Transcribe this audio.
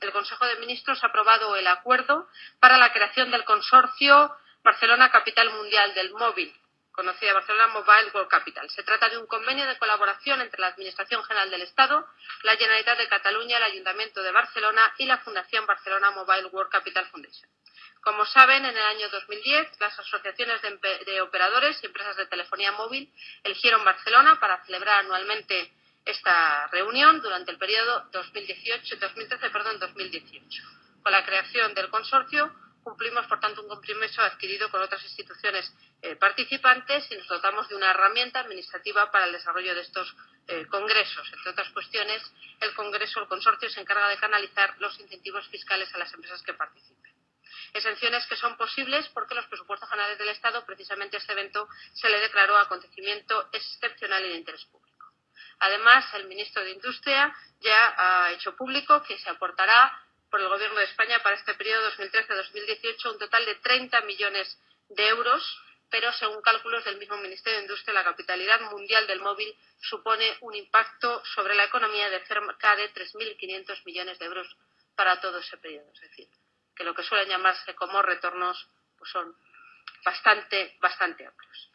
el Consejo de Ministros ha aprobado el acuerdo para la creación del consorcio Barcelona Capital Mundial del Móvil, conocida Barcelona Mobile World Capital. Se trata de un convenio de colaboración entre la Administración General del Estado, la Generalitat de Cataluña, el Ayuntamiento de Barcelona y la Fundación Barcelona Mobile World Capital Foundation. Como saben, en el año 2010 las asociaciones de, operadores y empresas de telefonía móvil eligieron Barcelona para celebrar anualmente esta reunión durante el periodo 2018, 2013 perdón, 2018. Con la creación del consorcio cumplimos, por tanto, un compromiso adquirido con otras instituciones eh, participantes y nos dotamos de una herramienta administrativa para el desarrollo de estos eh, congresos. Entre otras cuestiones, el congreso, el consorcio, se encarga de canalizar los incentivos fiscales a las empresas que participen. Exenciones que son posibles porque los presupuestos generales del Estado, precisamente este evento, se le declaró acontecimiento excepcional y de interés público. Además, el ministro de Industria ya ha hecho público que se aportará por el Gobierno de España para este periodo 2013-2018 un total de 30 millones de euros, pero según cálculos del mismo Ministerio de Industria, la capitalidad mundial del móvil supone un impacto sobre la economía de cerca de 3.500 millones de euros para todo ese periodo. Es decir, que lo que suelen llamarse como retornos pues son bastante, bastante amplios.